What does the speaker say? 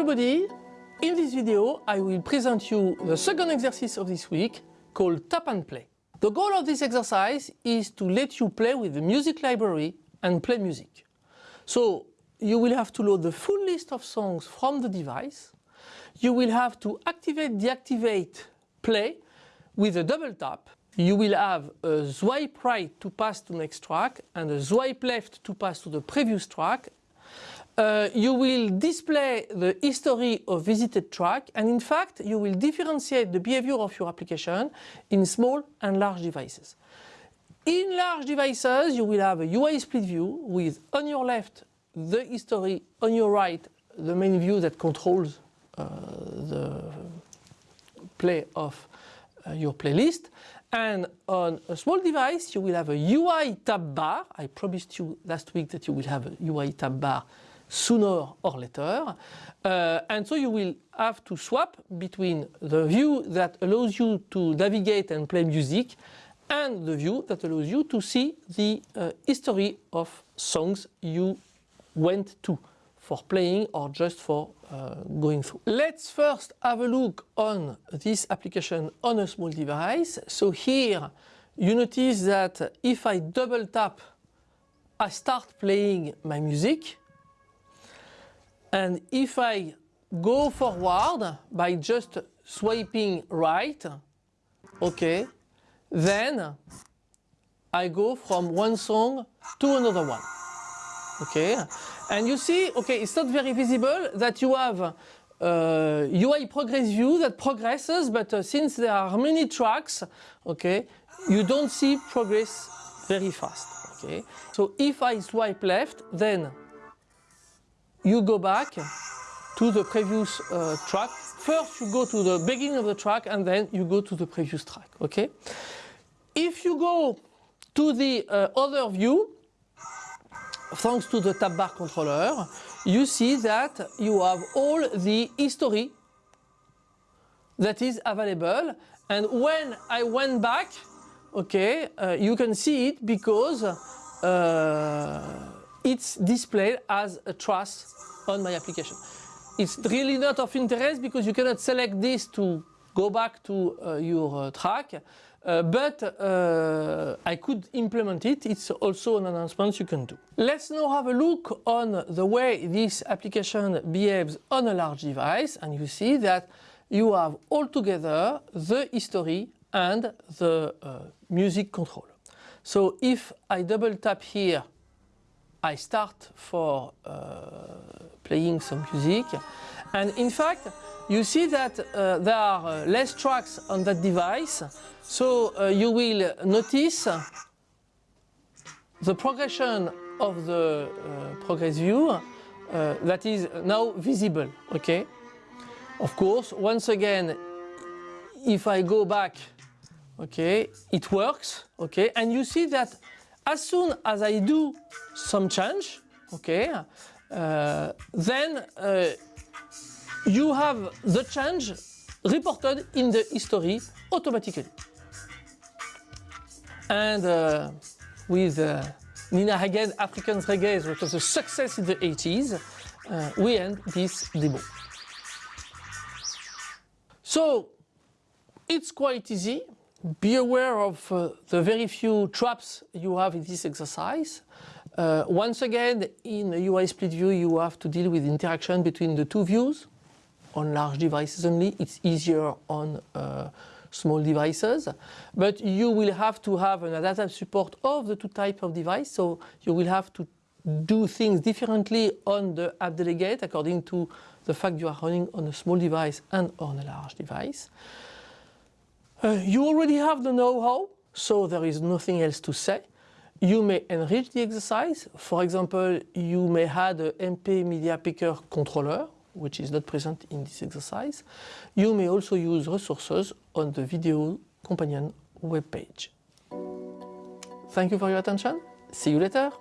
everybody! In this video I will present you the second exercise of this week called Tap and Play. The goal of this exercise is to let you play with the music library and play music. So you will have to load the full list of songs from the device. You will have to activate, deactivate, play with a double tap. You will have a swipe right to pass to next track and a swipe left to pass to the previous track uh, you will display the history of visited track and in fact you will differentiate the behavior of your application in small and large devices. In large devices you will have a UI split view with on your left the history, on your right the main view that controls uh, the play of uh, your playlist and on a small device you will have a UI tab bar. I promised you last week that you will have a UI tab bar sooner or later. Uh, and so you will have to swap between the view that allows you to navigate and play music and the view that allows you to see the uh, history of songs you went to for playing or just for uh, going through. Let's first have a look on this application on a small device. So here you notice that if I double tap I start playing my music and if I go forward by just swiping right, okay, then I go from one song to another one. Okay, and you see, okay, it's not very visible that you have uh, UI progress view that progresses, but uh, since there are many tracks, okay, you don't see progress very fast. Okay, so if I swipe left, then you go back to the previous uh, track. First you go to the beginning of the track and then you go to the previous track, okay? If you go to the uh, other view, thanks to the tab bar controller, you see that you have all the history that is available and when I went back, okay, uh, you can see it because uh, it's displayed as a trace on my application. It's really not of interest because you cannot select this to go back to uh, your uh, track, uh, but uh, I could implement it. It's also an announcement you can do. Let's now have a look on the way this application behaves on a large device and you see that you have altogether the history and the uh, music control. So if I double tap here I start for uh, playing some music. And in fact you see that uh, there are uh, less tracks on that device. So uh, you will notice the progression of the uh, progress view uh, that is now visible okay? Of course once again if I go back okay it works okay? And you see that as soon as I do some change, okay, uh, then uh, you have the change reported in the history automatically. And uh, with uh, Nina Hagen, African Reggae, which was a success in the 80s, uh, we end this demo. So it's quite easy be aware of uh, the very few traps you have in this exercise. Uh, once again, in a UI split view, you have to deal with interaction between the two views. On large devices only, it's easier on uh, small devices. But you will have to have an adaptive support of the two types of device. So you will have to do things differently on the app delegate according to the fact you are running on a small device and on a large device. Uh, you already have the know-how, so there is nothing else to say. You may enrich the exercise. For example, you may add a MP Media Picker controller, which is not present in this exercise. You may also use resources on the video companion webpage. Thank you for your attention. See you later.